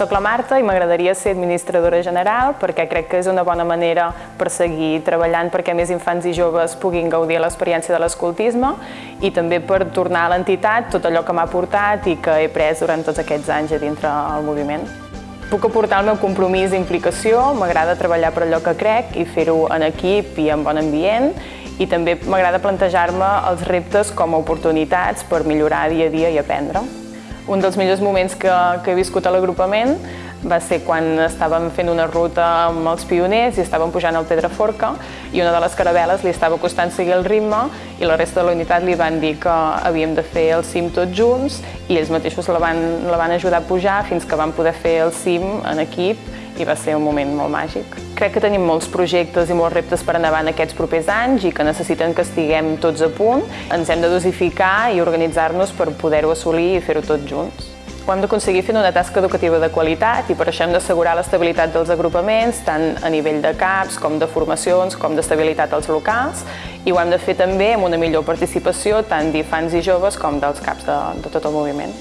Soc la Marta i m'agradaria ser administradora general perquè crec que és una bona manera per seguir treballant perquè més infants i joves puguin gaudir l'experiència de l'escoltisme i també per tornar a l'entitat tot allò que m'ha portat i que he pres durant tots aquests anys a dintre el moviment. Puc aportar el meu compromís i implicació, m'agrada treballar per allò que crec i fer-ho en equip i en bon ambient i també m'agrada plantejar-me els reptes com a oportunitats per millorar dia a dia i aprendre. Un dels millors moments que, que he viscut a l'agrupament va ser quan estàvem fent una ruta amb els pioners i estàvem pujant al Pedraforca i una de les caravel·les li estava costant seguir el ritme i la resta de la unitat li van dir que havíem de fer el cim tots junts i ells mateixos la van, la van ajudar a pujar fins que vam poder fer el cim en equip i va ser un moment molt màgic. Crec que tenim molts projectes i molts reptes per endavant aquests propers anys i que necessiten que estiguem tots a punt. Ens hem de dosificar i organitzar-nos per poder-ho assolir i fer-ho tots junts. Ho hem d'aconseguir fent una tasca educativa de qualitat i per això hem d'assegurar l'estabilitat dels agrupaments, tant a nivell de CAPs, com de formacions, com d'estabilitat als locals, i ho hem de fer també amb una millor participació tant d'infants i joves com dels CAPs de, de tot el moviment.